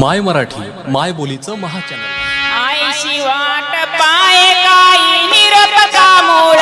माय मराठी माय बोलीचं महाचॅनल. आईशी वाट पाय काही निरपता मूळ